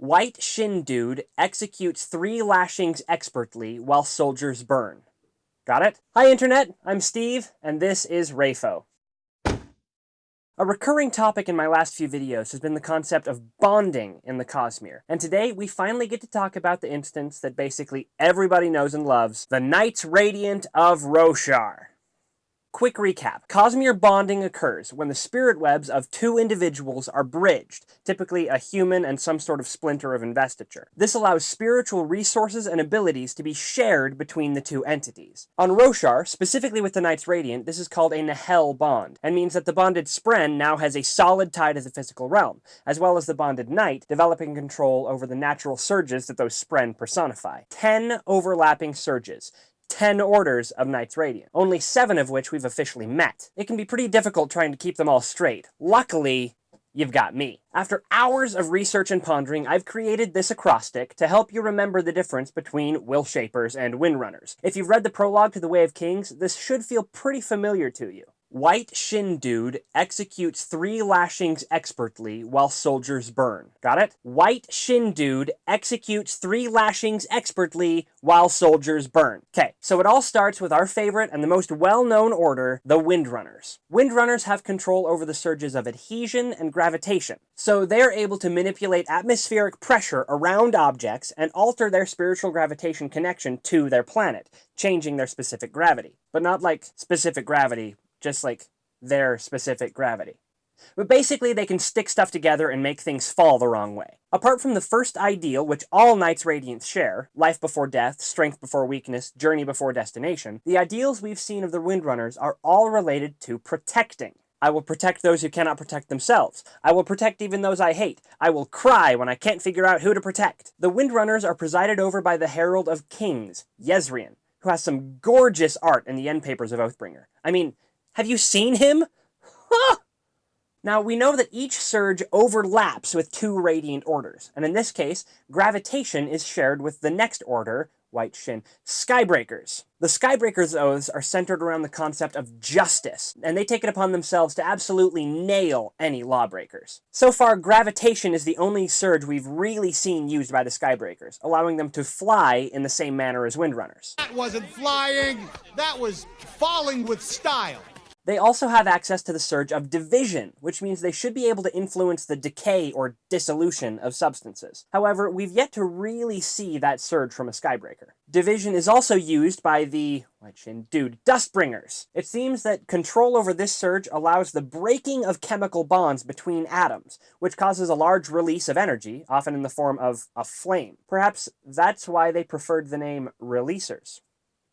White Shin Dude executes three lashings expertly while soldiers burn. Got it? Hi Internet, I'm Steve, and this is Rayfo. A recurring topic in my last few videos has been the concept of bonding in the Cosmere, and today we finally get to talk about the instance that basically everybody knows and loves, the Knights Radiant of Roshar. Quick recap. Cosmere bonding occurs when the spirit webs of two individuals are bridged, typically a human and some sort of splinter of investiture. This allows spiritual resources and abilities to be shared between the two entities. On Roshar, specifically with the Knights Radiant, this is called a Nahel bond, and means that the bonded Spren now has a solid tie to the physical realm, as well as the bonded Knight developing control over the natural surges that those Spren personify. Ten overlapping surges, 10 orders of Knights Radiant, only 7 of which we've officially met. It can be pretty difficult trying to keep them all straight. Luckily, you've got me. After hours of research and pondering, I've created this acrostic to help you remember the difference between Will Shapers and Windrunners. If you've read the prologue to The Way of Kings, this should feel pretty familiar to you. White Shin Dude executes three lashings expertly while soldiers burn. Got it? White Shin Dude executes three lashings expertly while soldiers burn. Okay, so it all starts with our favorite and the most well-known order, the Windrunners. Windrunners have control over the surges of adhesion and gravitation, so they're able to manipulate atmospheric pressure around objects and alter their spiritual gravitation connection to their planet, changing their specific gravity. But not like specific gravity just like their specific gravity. But basically, they can stick stuff together and make things fall the wrong way. Apart from the first ideal, which all Knights Radiants share, life before death, strength before weakness, journey before destination, the ideals we've seen of the Windrunners are all related to protecting. I will protect those who cannot protect themselves. I will protect even those I hate. I will cry when I can't figure out who to protect. The Windrunners are presided over by the Herald of Kings, Jezrien, who has some gorgeous art in the end papers of Oathbringer. I mean, have you seen him? Huh! Now, we know that each surge overlaps with two radiant orders, and in this case, gravitation is shared with the next order, White Shin, Skybreakers. The Skybreakers' oaths are centered around the concept of justice, and they take it upon themselves to absolutely nail any lawbreakers. So far, gravitation is the only surge we've really seen used by the Skybreakers, allowing them to fly in the same manner as Windrunners. That wasn't flying, that was falling with style. They also have access to the surge of division, which means they should be able to influence the decay or dissolution of substances. However, we've yet to really see that surge from a Skybreaker. Division is also used by the, shin dude, Dustbringers. It seems that control over this surge allows the breaking of chemical bonds between atoms, which causes a large release of energy, often in the form of a flame. Perhaps that's why they preferred the name Releasers.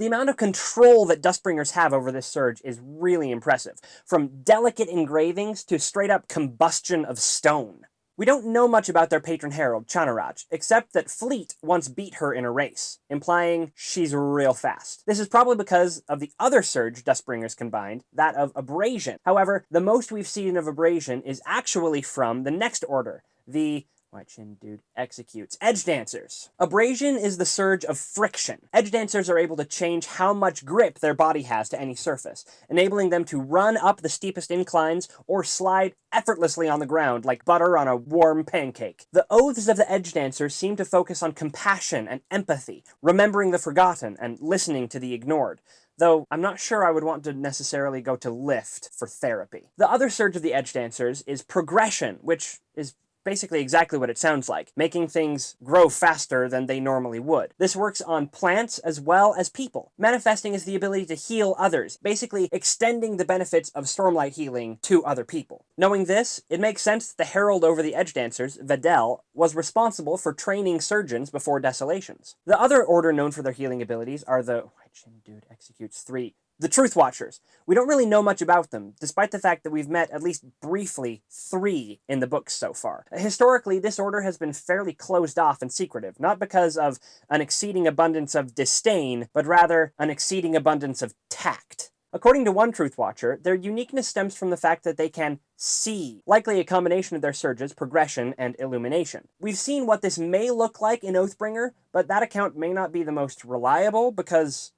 The amount of control that Dustbringers have over this surge is really impressive, from delicate engravings to straight up combustion of stone. We don't know much about their patron herald, Chanarach, except that Fleet once beat her in a race, implying she's real fast. This is probably because of the other surge Dustbringers combined, that of Abrasion. However, the most we've seen of Abrasion is actually from the next order, the Shin Dude executes. Edge Dancers. Abrasion is the surge of friction. Edge Dancers are able to change how much grip their body has to any surface, enabling them to run up the steepest inclines or slide effortlessly on the ground like butter on a warm pancake. The oaths of the Edge Dancers seem to focus on compassion and empathy, remembering the forgotten and listening to the ignored though I'm not sure I would want to necessarily go to lift for therapy. The other surge of the Edge Dancers is progression, which is basically exactly what it sounds like, making things grow faster than they normally would. This works on plants as well as people. Manifesting is the ability to heal others, basically extending the benefits of Stormlight healing to other people. Knowing this, it makes sense that the Herald over the Edge Dancers, Vedel, was responsible for training surgeons before Desolations. The other order known for their healing abilities are the Dude executes three the Truth Watchers. We don't really know much about them, despite the fact that we've met at least briefly three in the books so far. Historically, this order has been fairly closed off and secretive, not because of an exceeding abundance of disdain, but rather an exceeding abundance of tact. According to one Truth Watcher, their uniqueness stems from the fact that they can see, likely a combination of their surges, progression, and illumination. We've seen what this may look like in Oathbringer, but that account may not be the most reliable because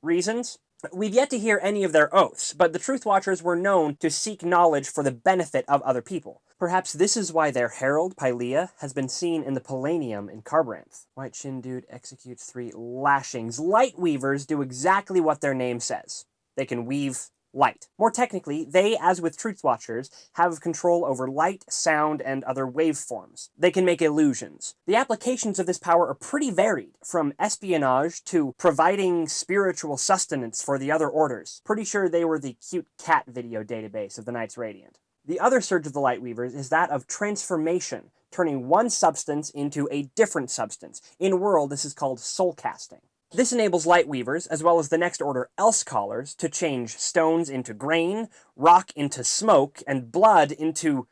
reasons. We've yet to hear any of their oaths, but the Truth Watchers were known to seek knowledge for the benefit of other people. Perhaps this is why their herald, Paliah, has been seen in the Palanaeum in Kharbranth. White Shin Dude executes three lashings. Light Weavers do exactly what their name says. They can weave light. More technically, they, as with Truth Watchers, have control over light, sound, and other waveforms. They can make illusions. The applications of this power are pretty varied, from espionage to providing spiritual sustenance for the other orders. Pretty sure they were the cute cat video database of the Knights Radiant. The other surge of the Light Weavers is that of transformation, turning one substance into a different substance. In World, this is called soul casting. This enables light weavers, as well as the next order else callers, to change stones into grain, rock into smoke, and blood into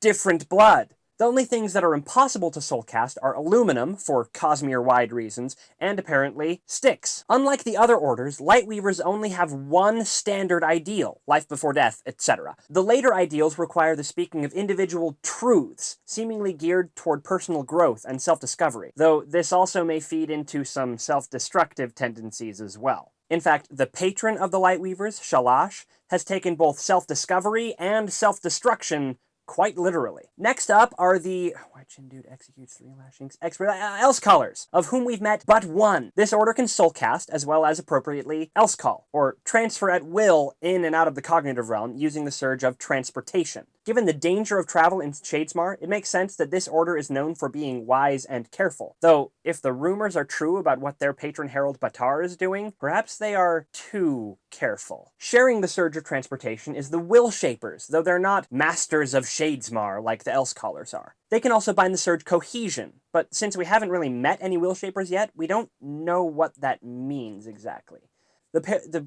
different blood. The only things that are impossible to soulcast are aluminum, for Cosmere-wide reasons, and apparently sticks. Unlike the other orders, Lightweavers only have one standard ideal, life before death, etc. The later ideals require the speaking of individual truths, seemingly geared toward personal growth and self-discovery, though this also may feed into some self-destructive tendencies as well. In fact, the patron of the Lightweavers, Shalash, has taken both self-discovery and self-destruction quite literally. Next up are the Shin Dude executes three lashings expert uh, else callers, of whom we've met but one. This order can soul cast as well as appropriately else call, or transfer at will in and out of the cognitive realm using the surge of transportation. Given the danger of travel in Shadesmar, it makes sense that this order is known for being wise and careful. Though, if the rumors are true about what their patron Herald Batar is doing, perhaps they are too careful. Sharing the surge of transportation is the Will Shapers, though they're not masters of Shadesmar like the Else Callers are. They can also bind the surge cohesion, but since we haven't really met any Will Shapers yet, we don't know what that means exactly. The the the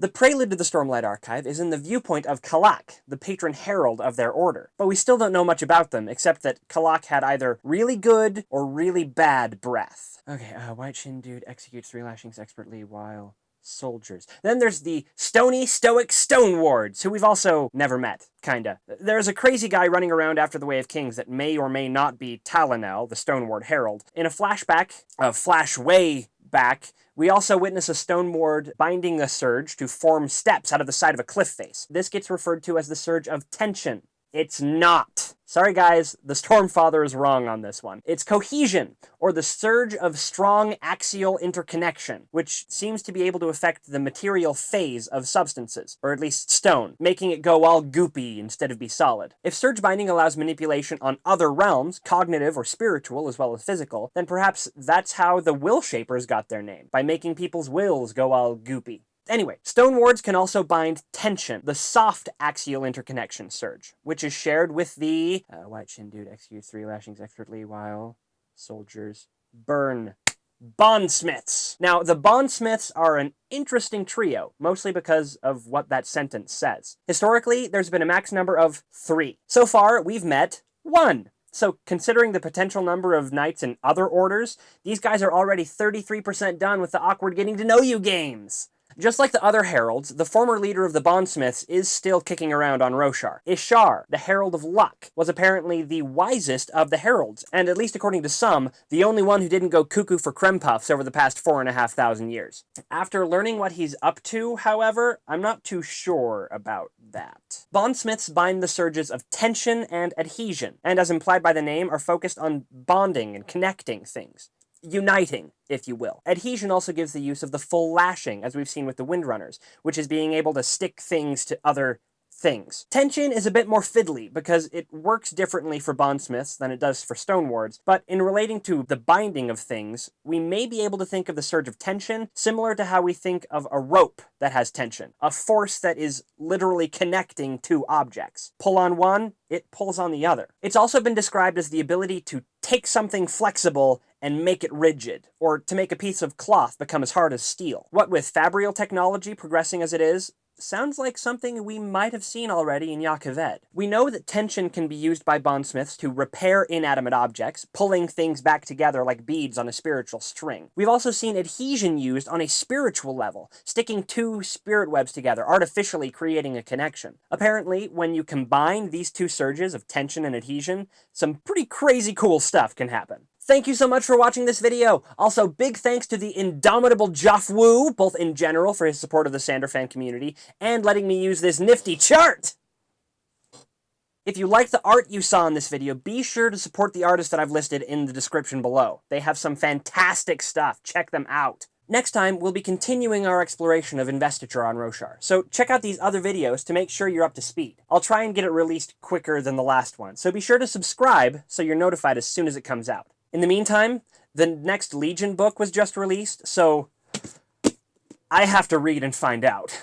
the prelude to the Stormlight Archive is in the viewpoint of Kalak, the patron herald of their order. But we still don't know much about them, except that Kalak had either really good or really bad breath. Okay, uh, White Shin Dude executes three lashings expertly while soldiers. Then there's the stony, stoic Stone Wards, who we've also never met, kinda. There's a crazy guy running around after the Way of Kings that may or may not be Talenel, the Stone Ward Herald. In a flashback of Flash Way back, we also witness a stone ward binding a surge to form steps out of the side of a cliff face. This gets referred to as the surge of tension. It's not. Sorry guys, the Stormfather is wrong on this one. It's cohesion, or the surge of strong axial interconnection, which seems to be able to affect the material phase of substances, or at least stone, making it go all goopy instead of be solid. If surge binding allows manipulation on other realms, cognitive or spiritual as well as physical, then perhaps that's how the Will Shapers got their name, by making people's wills go all goopy. Anyway, stone wards can also bind tension, the soft axial interconnection surge, which is shared with the uh, White Shin Dude executes three lashings expertly while soldiers burn. Bondsmiths. Now, the Bondsmiths are an interesting trio, mostly because of what that sentence says. Historically, there's been a max number of three. So far, we've met one. So, considering the potential number of knights in other orders, these guys are already 33% done with the awkward getting to know you games. Just like the other heralds, the former leader of the Bondsmiths is still kicking around on Roshar. Ishar, the Herald of Luck, was apparently the wisest of the heralds, and at least according to some, the only one who didn't go cuckoo for creme puffs over the past four and a half thousand years. After learning what he's up to, however, I'm not too sure about that. Bondsmiths bind the surges of tension and adhesion, and as implied by the name, are focused on bonding and connecting things uniting, if you will. Adhesion also gives the use of the full lashing, as we've seen with the Windrunners, which is being able to stick things to other things. Tension is a bit more fiddly because it works differently for bondsmiths than it does for stonewards, but in relating to the binding of things, we may be able to think of the surge of tension similar to how we think of a rope that has tension, a force that is literally connecting two objects. Pull on one, it pulls on the other. It's also been described as the ability to take something flexible and make it rigid, or to make a piece of cloth become as hard as steel. What with fabrial technology progressing as it is, sounds like something we might have seen already in Jah We know that tension can be used by bondsmiths to repair inanimate objects, pulling things back together like beads on a spiritual string. We've also seen adhesion used on a spiritual level, sticking two spirit webs together, artificially creating a connection. Apparently, when you combine these two surges of tension and adhesion, some pretty crazy cool stuff can happen. Thank you so much for watching this video. Also, big thanks to the indomitable Jofwu, both in general for his support of the Sander fan community, and letting me use this nifty chart! If you like the art you saw in this video, be sure to support the artists that I've listed in the description below. They have some fantastic stuff. Check them out. Next time, we'll be continuing our exploration of investiture on Roshar, so check out these other videos to make sure you're up to speed. I'll try and get it released quicker than the last one, so be sure to subscribe so you're notified as soon as it comes out. In the meantime, the next Legion book was just released, so I have to read and find out.